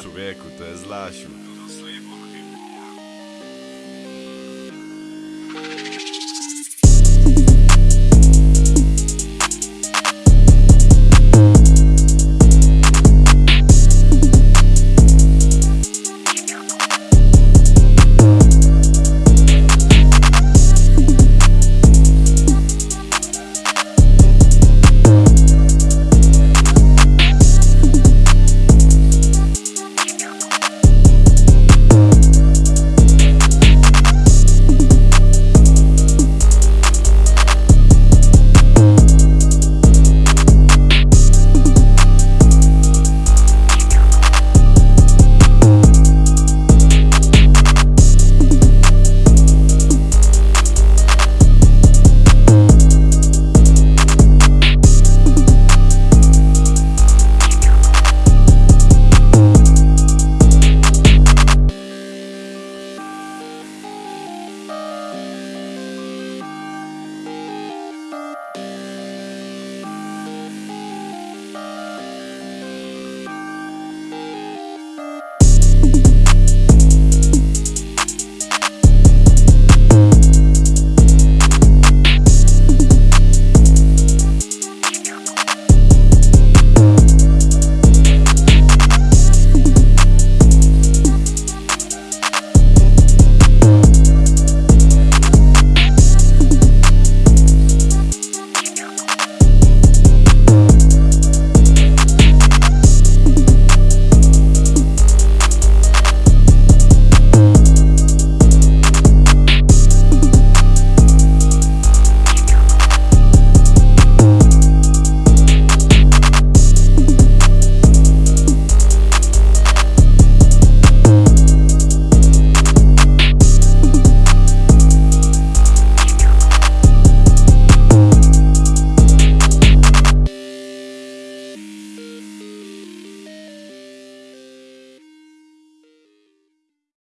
Človeku, to je zlašil.